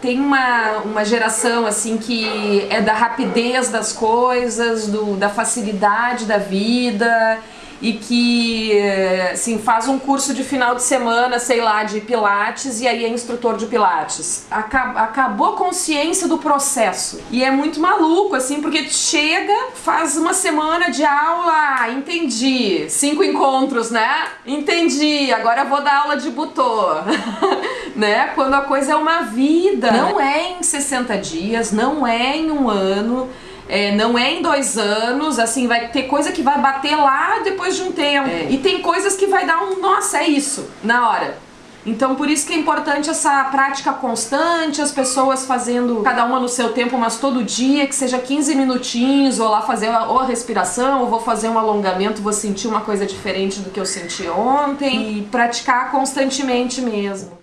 Tem uma, uma geração assim que é da rapidez das coisas, do, da facilidade da vida e que assim, faz um curso de final de semana, sei lá, de pilates e aí é instrutor de pilates. Acabou a consciência do processo. E é muito maluco, assim, porque chega, faz uma semana de aula, entendi. Cinco encontros, né? Entendi, agora vou dar aula de butô. né? Quando a coisa é uma vida. Não é em 60 dias, não é em um ano é, não é em dois anos, assim, vai ter coisa que vai bater lá depois de um tempo. É. E tem coisas que vai dar um, nossa, é isso, na hora. Então por isso que é importante essa prática constante, as pessoas fazendo cada uma no seu tempo, mas todo dia, que seja 15 minutinhos, ou lá fazer ou a respiração, ou vou fazer um alongamento, vou sentir uma coisa diferente do que eu senti ontem, e praticar constantemente mesmo.